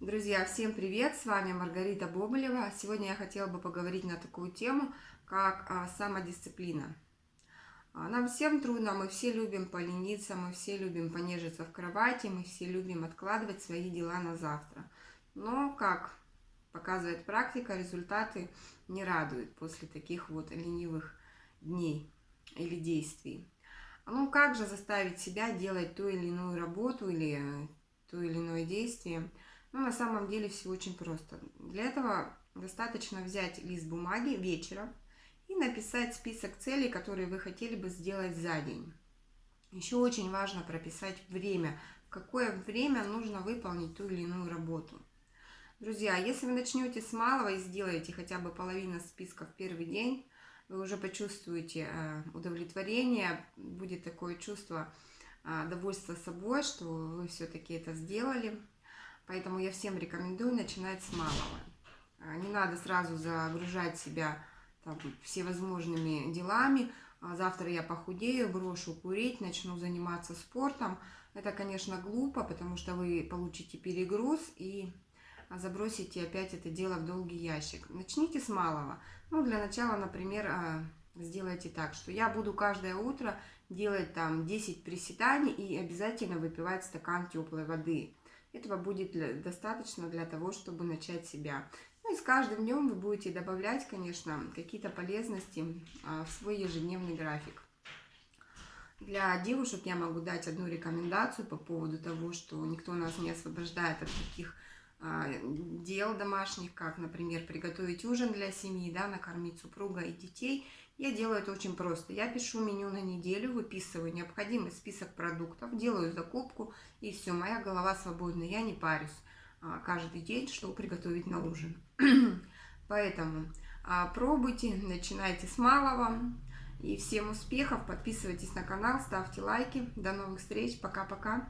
Друзья, всем привет! С вами Маргарита Бобылева. Сегодня я хотела бы поговорить на такую тему, как а, самодисциплина. А, нам всем трудно, мы все любим полениться, мы все любим понежиться в кровати, мы все любим откладывать свои дела на завтра. Но, как показывает практика, результаты не радуют после таких вот ленивых дней или действий. Ну, как же заставить себя делать ту или иную работу или э, то или иное действие – ну, на самом деле все очень просто. Для этого достаточно взять лист бумаги вечером и написать список целей, которые вы хотели бы сделать за день. Еще очень важно прописать время, какое время нужно выполнить ту или иную работу. Друзья, если вы начнете с малого и сделаете хотя бы половину списка в первый день, вы уже почувствуете э, удовлетворение, будет такое чувство э, довольства собой, что вы все-таки это сделали, Поэтому я всем рекомендую начинать с малого. А, не надо сразу загружать себя там, всевозможными делами. А завтра я похудею, брошу курить, начну заниматься спортом. Это, конечно, глупо, потому что вы получите перегруз и забросите опять это дело в долгий ящик. Начните с малого. Ну, для начала, например, сделайте так, что я буду каждое утро делать там 10 приседаний и обязательно выпивать стакан теплой воды. Этого будет для, достаточно для того, чтобы начать себя. Ну и с каждым днем вы будете добавлять, конечно, какие-то полезности а, в свой ежедневный график. Для девушек я могу дать одну рекомендацию по поводу того, что никто нас не освобождает от таких дел домашних, как, например, приготовить ужин для семьи, да, накормить супруга и детей. Я делаю это очень просто. Я пишу меню на неделю, выписываю необходимый список продуктов, делаю закупку, и все, моя голова свободна, я не парюсь а, каждый день, что приготовить на ужин. Поэтому а, пробуйте, начинайте с малого. И всем успехов, подписывайтесь на канал, ставьте лайки. До новых встреч, пока-пока.